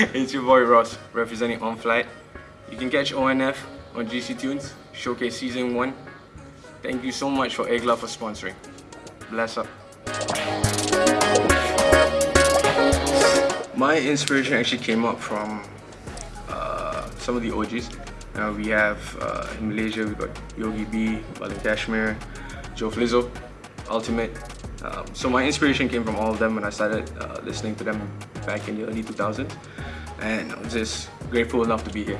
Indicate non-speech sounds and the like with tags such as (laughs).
(laughs) it's your boy Ross, representing On Flight. You can catch ONF on GC Tunes, Showcase Season 1. Thank you so much for Egla for sponsoring. Bless up. My inspiration actually came up from uh, some of the OGs. Uh, we have uh, in Malaysia, we got Yogi B, Balan Kashmir, Joe Flizzo, Ultimate. Um, so my inspiration came from all of them when I started uh, listening to them back in the early 2000s. And I'm just grateful enough to be here.